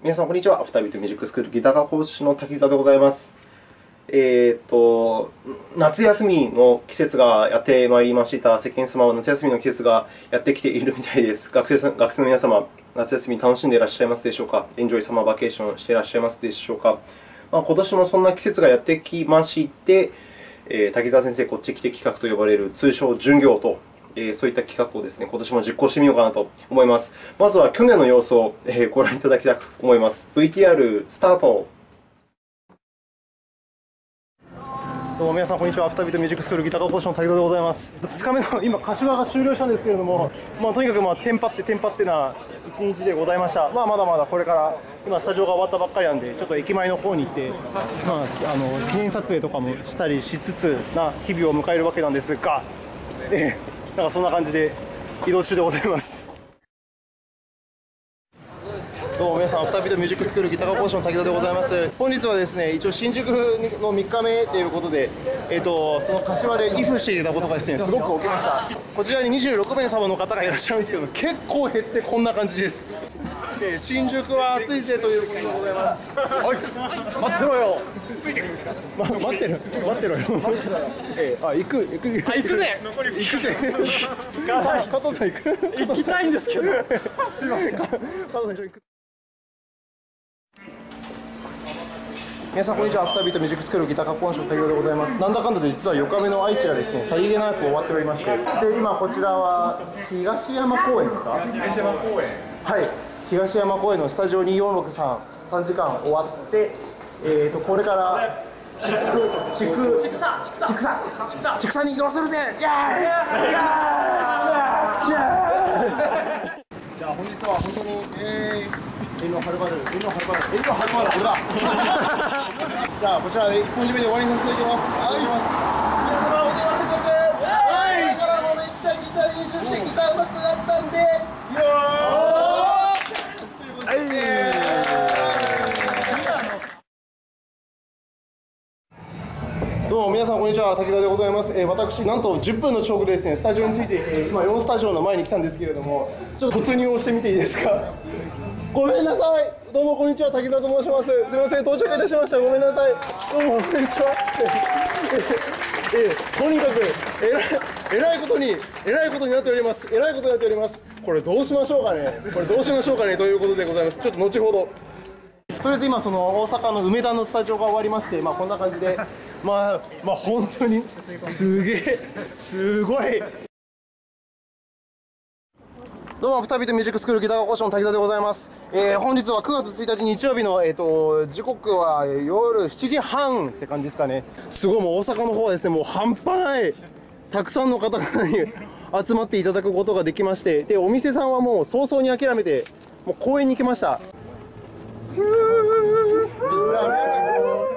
皆さん、こんにちは。アフタービートミュージックスクールギター科講師の滝沢でございます。えーと、夏休みの季節がやってまいりました。世間様は夏休みの季節がやってきているみたいです。学生さん学生の皆様、夏休み楽しんでいらっしゃいますでしょうか？ enjoy summer vacation していらっしゃいますでしょうか、まあ、今年もそんな季節がやってきまして、えー、滝沢先生、こっち来て企画と呼ばれる通称、巡業とそういった企画をですね、今年も実行してみようかなと思います。まずは去年の様子をご覧いただきたいと思います。VTR スタート。どうも皆さん、こんにちは。アフタービートミュージックスクールギター講師の滝沢でございます。2日目の今、柏が終了したんですけれども、まあ、とにかく、まあ、テンパってテンパってな一日でございました。まあ、まだまだこれから、今、スタジオが終わったばっかりなんで、ちょっと駅前の方に行って、まあ、あの記念撮影とかもしたりしつつな日々を迎えるわけなんですが、えーなんかそんな感じで移動中でございますどうも皆さん、アフターミュージックスクールギターコーション滝田でございます。本日はですね、一応新宿の3日目ということで、えっ、ー、と、その柏で寄付していたことがですね、すごく起きました。こちらに26名様の方がいらっしゃるんですけど、結構減ってこんな感じです。えー、新宿は暑いぜということでございます。はい、待ってろよ。ついてくるんですか？ま、待ってる、待ってろよ。えー、あ、行く、行く。あ、行くぜ。残り行くぜ。加藤さん行く。行きたいんですけど。すいません。加藤さん行く。皆さんこんにちは、アフタービートミュージックスクールギター加工の提供でございます。なんだかんだで実は4日目の愛知はですね、さりげなく終わっておりまして、で今こちらは東山公園ですか？東山公園。はい。東山公園のスタジオ2463、3時間終わって、えーと、これから畜畜畜畜産畜産畜産に移動するぜ!イエーイ!イエーイ!じゃあ本日は本当にえー遠路はるばる遠路はるばる遠路はるばる。俺だ じゃあこちらで1本締めで終わりにさせていただきます。ありがとうございます。どうも皆さんこんにちは滝沢でございます、えー、私なんと10分の遅刻でですねスタジオについて、えー、今4スタジオの前に来たんですけれどもちょっと突入をしてみていいですか？ごめんなさい。どうもこんにちは滝沢と申します。すいません。到着いたしました。ごめんなさい。どうもこんにちは。えー、とにかくえらえらいことにえらいことになっております。えらいことになっております。これどうしましょうかね。これどうしましょうかね。ということでございます。ちょっと後ほど。とりあえず今その大阪の梅田のスタジオが終わりまして、まあ、こんな感じで、まあ、まあ本当にすげえすごいどうも、二人でミュージックスクールギター講師の滝田でございます。えー、本日は9月1日日曜日の、えっ、ー、と、時刻は夜7時半って感じですかね。すごい、もう大阪の方はですね、もう半端ない、たくさんの方々に集まっていただくことができまして、で、お店さんはもう早々に諦めて、もう公園に来ました。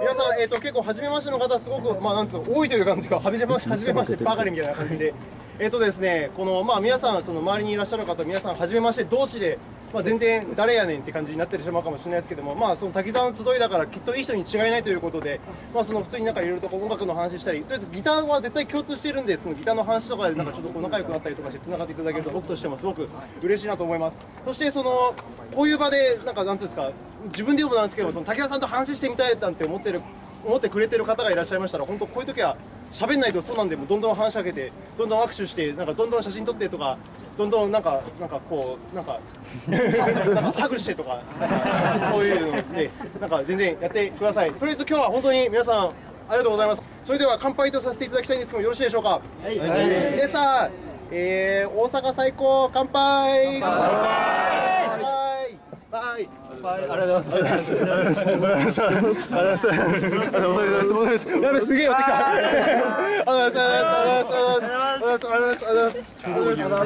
皆さん、えーと、結構初めましての方、すごく、まあ、なんつう多いという感じが、はじめましてばかりみたいな感じで、えーとですね、このまあ、皆さん、その周りにいらっしゃる方、皆さん、はじめまして同士でまあ、全然誰やねんって感じになってしまうかもしれないですけども、まあ、その滝沢の集いだからきっといい人に違いないということで、まあ、その普通になんかいろいろと音楽の話したりとりあえずギターは絶対共通してるんでそのギターの話とかでなんかちょっとこう仲良くなったりとかしてつながっていただけると僕としてもすごく嬉しいなと思います。そしてそのこういう場でなんかなんですか自分で言うもなんですけどその滝沢さんと話してみたいなんて思ってる思ってくれてる方がいらっしゃいましたら本当こういう時は喋んないとそうなんでもどんどん話しかけてどんどん握手してなんかどんどん写真撮ってとかどんどんなんかなんかこうなんかなんかハグしてとかかそういうのでなんか全然やってください。とりあえず今日は本当に皆さんありがとうございます。それでは乾杯とさせていただきたいんですけどもよろしいでしょうか、はい、でさえー、大阪最高乾杯。乾杯。乾杯。ありがとうございます。ありがとうございます。ありがとうございます。ありがとうございます。やべ、すげえ寄てきた。ありがとうございます。ありがとうございます。ありがとうございます。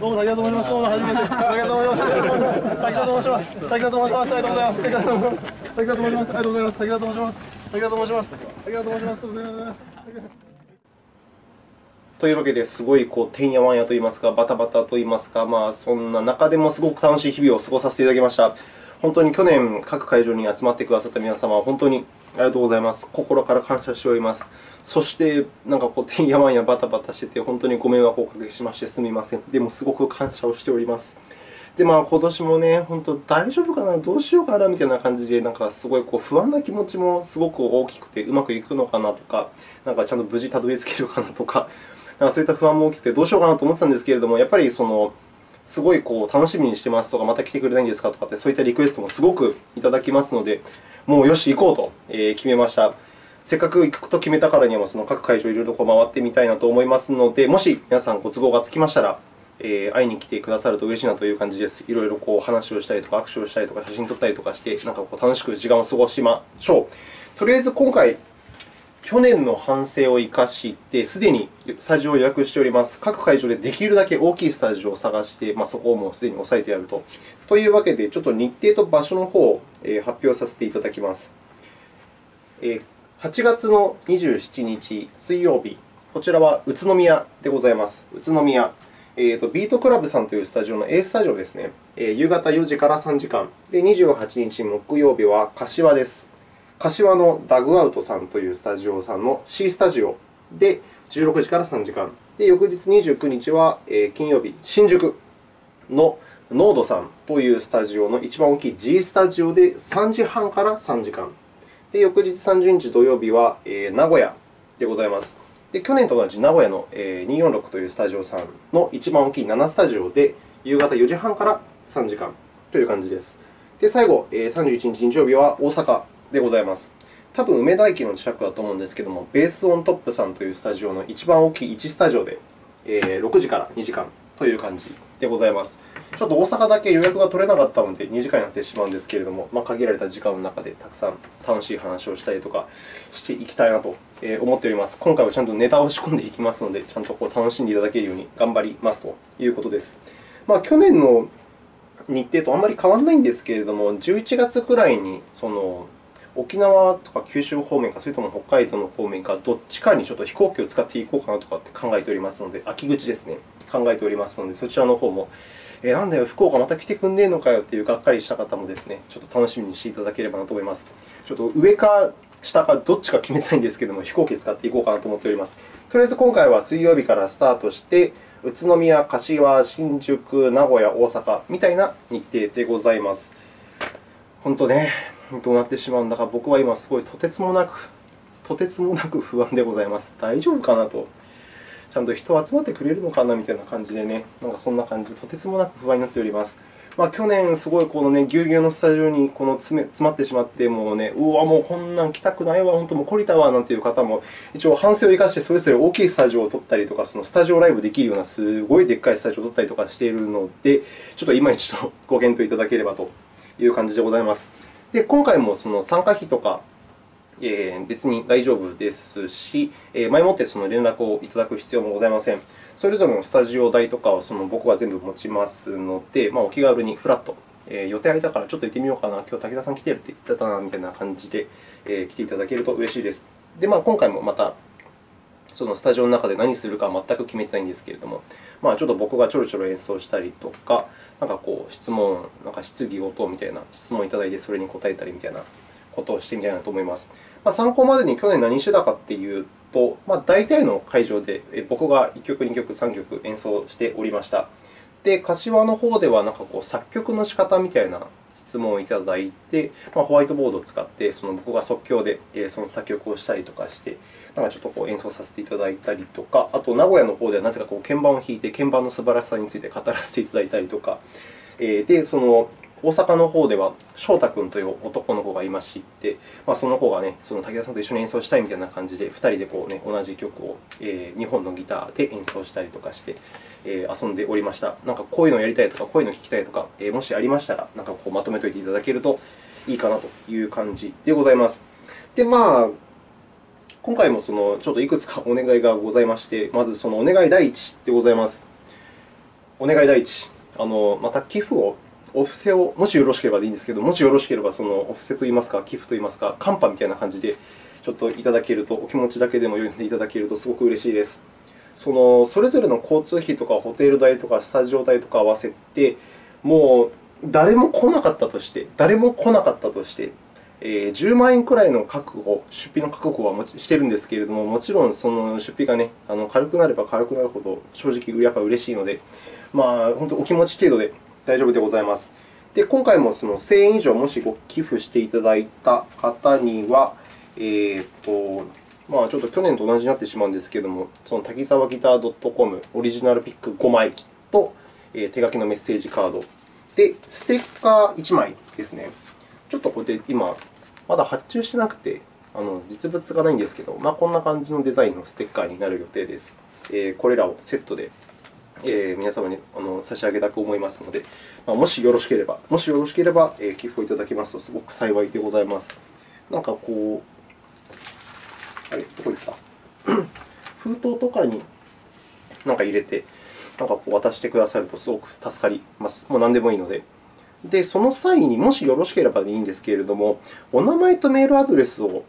どうも、滝田とざいます。どうも、はじます。ありがと申します。滝田とざいます。ありがと申します。ありがとうございます。滝田と申します。滝田と申します。ありがとうございます。滝田と申します。滝田と申します。滝田と申します。ありがとうございます。というわけですごいこうてんやわんやといいますか、バタバタといいますか、まあ、そんな中でもすごく楽しい日々を過ごさせていただきました。本当に去年、各会場に集まってくださった皆様、本当にありがとうございます。心から感謝しております。そして、なんかこう、てんやわんやバタバタしてて、本当にご迷惑をおかけしましてすみません。でも、すごく感謝をしております。で、まあ、今年もね、本当、大丈夫かな、どうしようかなみたいな感じで、なんかすごいこう不安な気持ちもすごく大きくて、うまくいくのかなとか、なんかちゃんと無事たどり着けるかなとか、なんかそういった不安も大きくて、どうしようかなと思ってたんですけれども、やっぱりその、すごいこう楽しみにしてますとか、また来てくれないんですかとかって、そういったリクエストもすごくいただきますので、もうよし、行こうと決めました。せっかく行くと決めたからには、その各会場いろいろ回ってみたいなと思いますので、もし皆さんご都合がつきましたら、え会いに来てくださると嬉しいなという感じです。いろいろこう話をしたりとか、握手をしたりとか、写真撮ったりとかして、なんかこう楽しく時間を過ごしましょう。とりあえず今回、去年の反省を生かして、すでにスタジオを予約しております。各会場でできるだけ大きいスタジオを探して、まあ、そこをもうすでに押さえてやると。というわけで、ちょっと日程と場所の方を発表させていただきます。8月の27日水曜日、こちらは宇都宮でございます。宇都宮。えーと、ビートクラブさんというスタジオの A スタジオですね。えー、夕方4時から3時間。で、28日木曜日は柏です。柏のダグアウトさんというスタジオさんの C スタジオで16時から3時間。で、翌日29日は、金曜日、新宿のノードさんというスタジオの一番大きい G スタジオで3時半から3時間。で、翌日30日土曜日は、名古屋でございます。で去年と同じ名古屋の246というスタジオさんの一番大きい7スタジオで、夕方4時半から3時間という感じです。で、最後、31日日曜日は大阪でございます。多分梅田駅の近くだと思うんですけども、ベースオントップさんというスタジオの一番大きい1スタジオでえ、6時から2時間という感じでございます。ちょっと大阪だけ予約が取れなかったので、2時間になってしまうんですけれども、まあ、限られた時間の中でたくさん楽しい話をしたりとかしていきたいなと思っております。今回はちゃんとネタを仕込んでいきますので、ちゃんとこう楽しんでいただけるように頑張りますということです。まあ、去年の日程とあまり変わらないんですけれども、11月くらいにその沖縄とか九州方面か、それとも北海道の方面か、どっちかにちょっと飛行機を使っていこうかなとかって考えておりますので、秋口ですね、考えておりますので、そちらの方も、えなんだよ、福岡また来てくんねえのかよっていうがっかりした方もですね、ちょっと楽しみにしていただければなと思います。ちょっと上か下かどっちか決めたいんですけれども、飛行機使っていこうかなと思っております。とりあえず今回は水曜日からスタートして、宇都宮、柏、新宿、名古屋、大阪みたいな日程でございます。本当ね、どうなってしまうんだか、僕は今すごいとてつもなく、とてつもなく不安でございます。大丈夫かなと。ちゃんと人集まってくれるのかなみたいな感じでね、なんかそんな感じで、とてつもなく不安になっております。まあ、去年、すごいこのね、ぎゅうぎゅうのスタジオにこの詰め詰まってしまって、もうね、うわ、もうこんなん来たくないわ、本当もう懲りたわなんていう方も、一応反省を生かして、それぞれ大きいスタジオを取ったりとか、そのスタジオライブできるようなすごいでっかいスタジオを取ったりとかしているので、ちょっと今一度ご検討いただければという感じでございます。で、今回もその参加費とか、え、別に大丈夫ですし、え、前もってその連絡をいただく必要もございません。それぞれのスタジオ代とかをその僕が全部持ちますので、まあ、お気軽にフラット、えー、予定空いたからちょっと行ってみようかな、今日武田さん来てるって言ってたなみたいな感じで、えー、来ていただけると嬉しいです。で、まあ、今回もまたそのスタジオの中で何するかは全く決めてないんですけれども、まあ、ちょっと僕がちょろちょろ演奏したりとか、なんかこう質問、なんか質疑応答みたいな質問をいただいて、それに答えたりみたいなことをしてみたいなと思います。まあ、参考までに去年何してたかっていうと、まあ、大体の会場で僕が1曲、2曲、3曲演奏しておりました。で、柏の方ではなんかこう作曲の仕方みたいな質問をいただいて、まあ、ホワイトボードを使ってその僕が即興でその作曲をしたりとかして、なんかちょっとこう演奏させていただいたりとか、あと名古屋の方ではなぜかこう鍵盤を弾いて鍵盤の素晴らしさについて語らせていただいたりとか、でその大阪の方では翔太君という男の子がいまして、まあ、その子が、ね、その武田さんと一緒に演奏したいみたいな感じで、2人でこう、ね、同じ曲を、え2本のギターで演奏したりとかして、え遊んでおりました。なんかこういうのをやりたいとか、こういうのを聞きたいとか、えもしありましたら、なんかこうまとめておいていただけるといいかなという感じでございます。で、まあ、今回もそのちょっといくつかお願いがございまして、まずそのお願い第一でございます。お願い第一、あのまた寄付をお布施を、もしよろしければでいいんですけど、もしよろしければ、そのお布施といいますか、寄付といいますか、カンパみたいな感じでちょっといただけると、お気持ちだけでも読んでいただけるとすごく嬉しいです。そのそれぞれの交通費とかホテル代とかスタジオ代とか合わせて、もう誰も来なかったとして、誰も来なかったとして、え10万円くらいの覚悟、出費の覚悟はしているんですけれども、もちろんその出費が、ね、あの軽くなれば軽くなるほど、正直やっぱ嬉しいので、まあ、本当お気持ち程度で大丈夫でございます。で、今回もその1000円以上もしご寄付していただいた方には、えーとまあ、ちょっと去年と同じになってしまうんですけれども、その滝沢ギター .com オリジナルピック5枚と、えー手書きのメッセージカード、で、ステッカー1枚ですね。ちょっとこれで今、まだ発注してなくて、あの実物がないんですけど、まあ、こんな感じのデザインのステッカーになる予定です。えーこれらをセットでえ皆様にあの差し上げたく思いますので、ま、もしよろしければ、もしよろしければ、え寄付をいただきますとすごく幸いでございます。なんかこう、あれ、どこ行った？封筒とかになんか入れて、なんかこう渡してくださるとすごく助かります。もう何でもいいので。で、その際にもしよろしければでいいんですけれども、お名前とメールアドレスを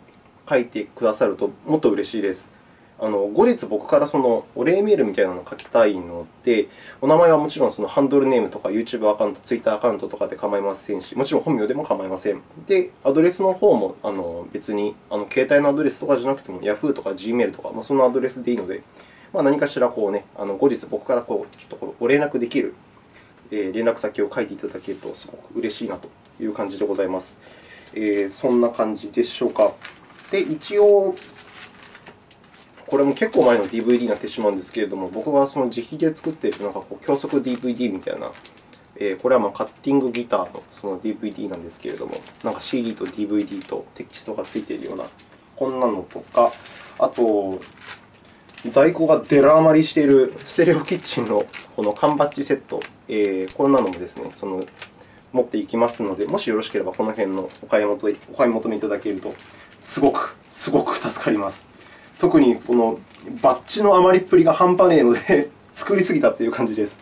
書いてくださるともっと嬉しいです。あの後日、僕からそのお礼メールみたいなのを書きたいので、お名前はもちろんそのハンドルネームとか YouTube アカウント、Twitter アカウントとかで構いませんし、もちろん本名でも構いません。で、アドレスの方もあの別にあの携帯のアドレスとかじゃなくても Yahoo とか Gmail とか、まあ、そのアドレスでいいので、まあ、何かしらこう、ね、あの後日僕からこうちょっとこうご連絡できるえー連絡先を書いていただけるとすごく嬉しいなという感じでございます。えーそんな感じでしょうか。で、一応、これも結構前の DVD になってしまうんですけれども、僕がその自費で作っているなんかこう教則 DVD みたいな、えーこれはまカッティングギターのその DVD なんですけれども、なんか CD と DVD とテキストがついているような、こんなのとか、あと、在庫がデラ余りしているステレオキッチンのこの缶バッジセット、えーこんなのもですね、その持っていきますので、もしよろしければこの辺のお買い求めお買い求めいただけると、すごく、すごく助かります。特にこのバッジの余りっぷりが半端ねえので、作りすぎたという感じです。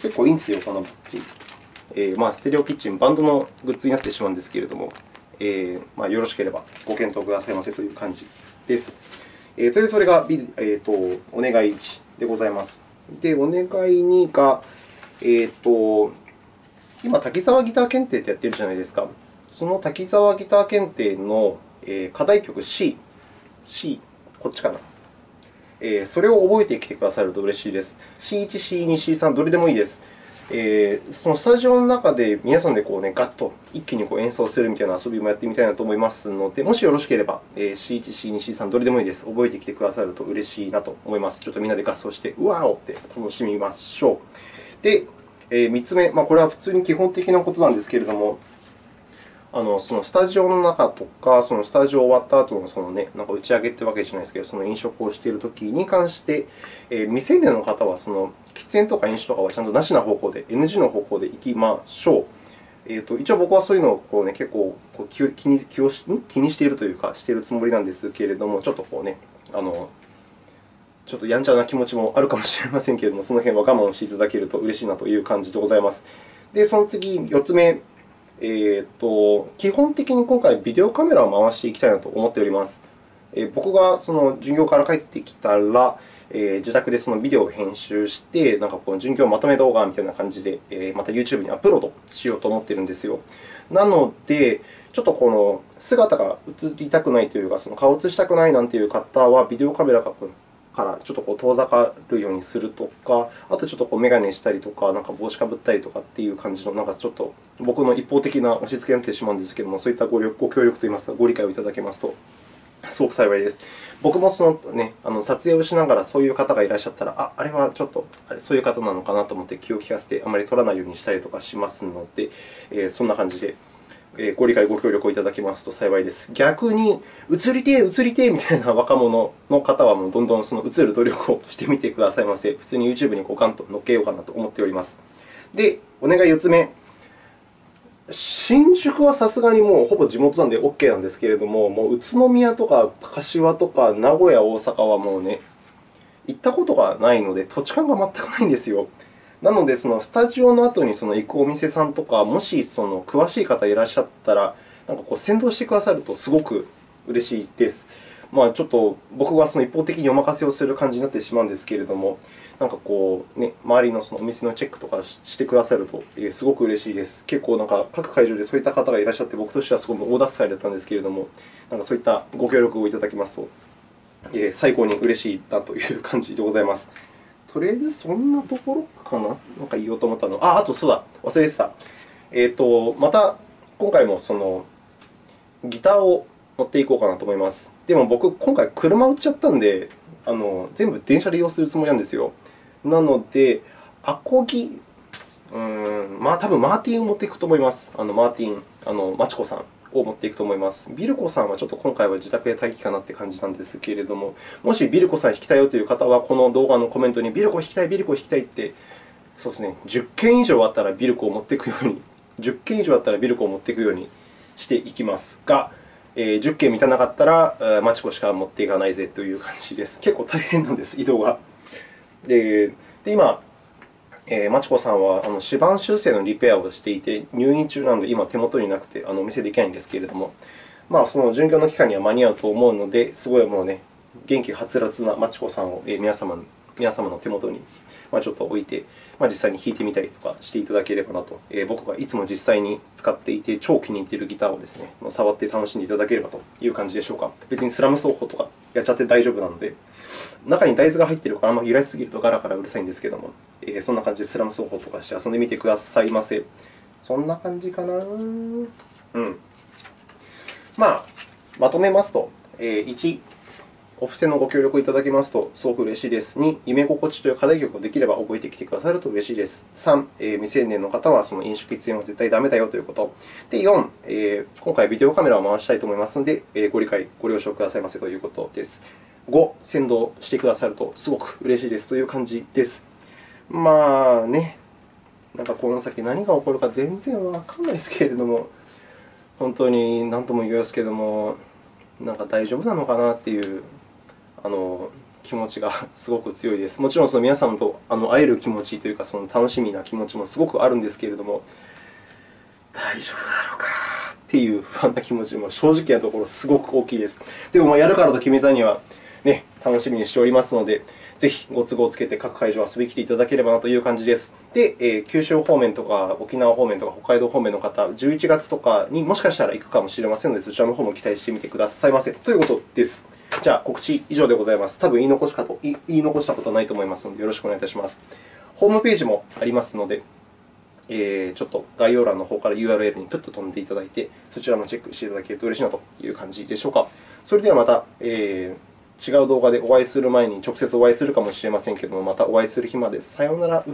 結構いいんですよ、このバッジ。えーまあ、ステレオキッチン、バンドのグッズになってしまうんですけれども、えーまあ、よろしければご検討くださいませという感じです。えー、とりあえずそれが、えー、とお願い1でございます。で、お願い2が、えー、と今、滝沢ギター検定ってやってるじゃないですか。その滝沢ギター検定の課題曲 C、C、こっちかな。えーそれを覚えてきてくださると嬉しいです。C1、C2、C3、どれでもいいです。えーそのスタジオの中で皆さんでこう、ね、ガッと一気にこう演奏するみたいな遊びもやってみたいなと思いますので、もしよろしければ、えー C1、C2、C3、どれでもいいです。覚えてきてくださると嬉しいなと思います。ちょっとみんなで合奏して、うわーおって楽しみましょう。で、え3つ目、まあ、これは普通に基本的なことなんですけれども、あのそのスタジオの中とか、そのスタジオ終わった後のそのね、なんか打ち上げというわけじゃないですけど、その飲食をしているときに関して、えー未成年の方はその喫煙とか飲酒とかはちゃんとなしな方向で、NG の方向でいきましょう。えー、と一応、僕はそういうのをこう、ね、結構こう気に気をし気にしているというか、しているつもりなんですけれども、ちょっとこうね、あのちょっとやんちゃな気持ちもあるかもしれませんけれども、その辺は我慢していただけると嬉しいなという感じでございます。で、その次、4つ目、えーと、基本的に今回、ビデオカメラを回していきたいなと思っております。えー僕がその授業から帰ってきたら、えー自宅でそのビデオを編集して、なんかこう授業まとめ動画みたいな感じで、えーまた YouTube にアップロードしようと思っているんですよ。なので、ちょっとこの姿が映りたくないというか、その顔を映したくないなんていう方は、ビデオカメラがからちょっとこう遠ざかるようにするとか、あとちょっとこう眼鏡したりとか、なんか帽子かぶったりとかっていう感じの、なんかちょっと僕の一方的な押し付けになってしまうんですけれども、そういったご力ご協力といいますか、ご理解をいただけますとすごく幸いです。僕もその、ね、あの撮影をしながらそういう方がいらっしゃったら、ああれはちょっとあれそういう方なのかなと思って気を利かせて、あまり撮らないようにしたりとかしますので、えーそんな感じで。ご理解、ご協力をいただけますと幸いです。逆に、映りてえ、映りてえみたいな 若者の方は、もうどんどんその映る努力をしてみてくださいませ。普通に YouTube にこうガンと乗っけようかなと思っております。で、お願い4つ目。新宿はさすがにもうほぼ地元なんで OK なんですけれども、もう宇都宮とか柏とか名古屋、大阪はもうね、行ったことがないので、土地勘が全くないんですよ。なので、そのスタジオの後にその行くお店さんとか、もしその詳しい方いらっしゃったら、なんかこう先導してくださるとすごく嬉しいです。まあ、ちょっと僕はその一方的にお任せをする感じになってしまうんですけれども、なんかこう、ね、周りのそのお店のチェックとかしてくださると、えすごく嬉しいです。結構なんか各会場でそういった方がいらっしゃって、僕としてはすごく大助かりだったんですけれども、なんかそういったご協力をいただきますと、え最高に嬉しいなという感じでございます。とりあえずそんなところかな？なんか言おうと思ったの。あ、あとそうだ、忘れてた。えっ、と、また今回もそのギターを持っていこうかなと思います。でも僕、今回車売っちゃったんで、あの全部電車利用するつもりなんですよ。なので、アコギ、うーん、まあ多分マーティンを持っていくと思います。あのマーティン、あのマチコさんを持っていくと思います。ビルコさんはちょっと今回は自宅で待機かなって感じなんですけれども、もしビルコさん弾きたいよという方は、この動画のコメントにビルコ弾きたい、ビルコ弾きたいって、そうですね、10件以上あったらビルコを持っていくように、10件以上あったらビルコを持っていくようにしていきますが、えー10件満たなかったら、マチコしか持っていかないぜという感じです。結構大変なんです、移動が。でで今、えー、マチコさんはあの指板修正のリペアをしていて、入院中なので、今手元になくてあのお見せできないんですけれども、まあ、その巡業の期間には間に合うと思うので、すごいもうね、元気はつらつなマチコさんを、えー皆様に皆様の手元にまちょっと置いて、まあ、実際に弾いてみたりとかしていただければなと、え僕がいつも実際に使っていて、超気に入っているギターをですね、触って楽しんでいただければという感じでしょうか。別にスラム奏法とかやっちゃって大丈夫なので、中に大豆が入っているから、あんまり揺らしすぎるとガラガラうるさいんですけども、えそんな感じでスラム奏法とかして遊んでみてくださいませ。そんな感じかな。うん。まあ、まとめますと、えー1、お布施のご協力いただきますとすごく嬉しいです。2、夢心地という課題曲をできれば覚えてきてくださると嬉しいです。3、えー未成年の方はその飲酒、喫煙は絶対ダメだよということ。で、4、えー今回ビデオカメラを回したいと思いますので、えーご理解、ご了承くださいませということです。5、先導してくださるとすごく嬉しいですという感じです。まあね、なんかこの先何が起こるか全然わかんないですけれども、本当に何とも言いますけれども、なんか大丈夫なのかなっていうあの気持ちが すごく強いです。もちろんその皆さんとあの会える気持ちというか、その楽しみな気持ちもすごくあるんですけれども、大丈夫だろうかっていう不安な気持ちも正直なところすごく大きいです。でも、やるからと決めたには、ね、楽しみにしておりますので、ぜひご都合をつけて各会場遊びに来ていただければなという感じです。で、えー九州方面とか沖縄方面とか北海道方面の方、11月とかにもしかしたら行くかもしれませんので、そちらの方も期待してみてくださいませということです。じゃあ、告知以上でございます。多分言い残しかと言い残したことはないと思いますので、よろしくお願いいたします。ホームページもありますので、えーちょっと概要欄の方から URL にプッと飛んでいただいて、そちらもチェックしていただけると嬉しいなという感じでしょうか。それではまた、えー違う動画でお会いする前に直接お会いするかもしれませんけども、またお会いする日まで。さようなら。